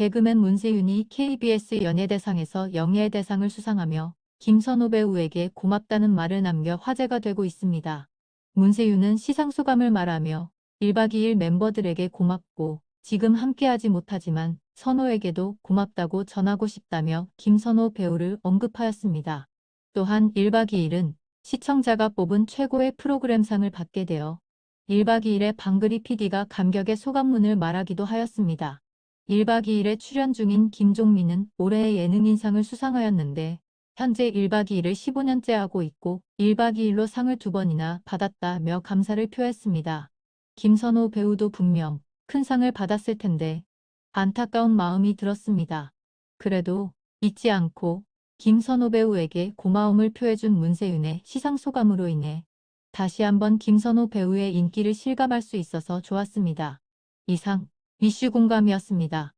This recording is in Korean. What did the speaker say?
개그맨 문세윤이 KBS 연예대상에서 영예대상을 수상하며 김선호 배우에게 고맙다는 말을 남겨 화제가 되고 있습니다. 문세윤은 시상 소감을 말하며 1박 2일 멤버들에게 고맙고 지금 함께하지 못하지만 선호에게도 고맙다고 전하고 싶다며 김선호 배우를 언급하였습니다. 또한 1박 2일은 시청자가 뽑은 최고의 프로그램상을 받게 되어 1박 2일에 방글이 PD가 감격의 소감문을 말하기도 하였습니다. 1박 2일에 출연 중인 김종민은 올해의 예능인상을 수상하였는데 현재 1박 2일을 15년째 하고 있고 1박 2일로 상을 두 번이나 받았다며 감사를 표했습니다. 김선호 배우도 분명 큰 상을 받았을 텐데 안타까운 마음이 들었습니다. 그래도 잊지 않고 김선호 배우에게 고마움을 표해준 문세윤의 시상 소감으로 인해 다시 한번 김선호 배우의 인기를 실감할 수 있어서 좋았습니다. 이상 이슈 공감이었습니다.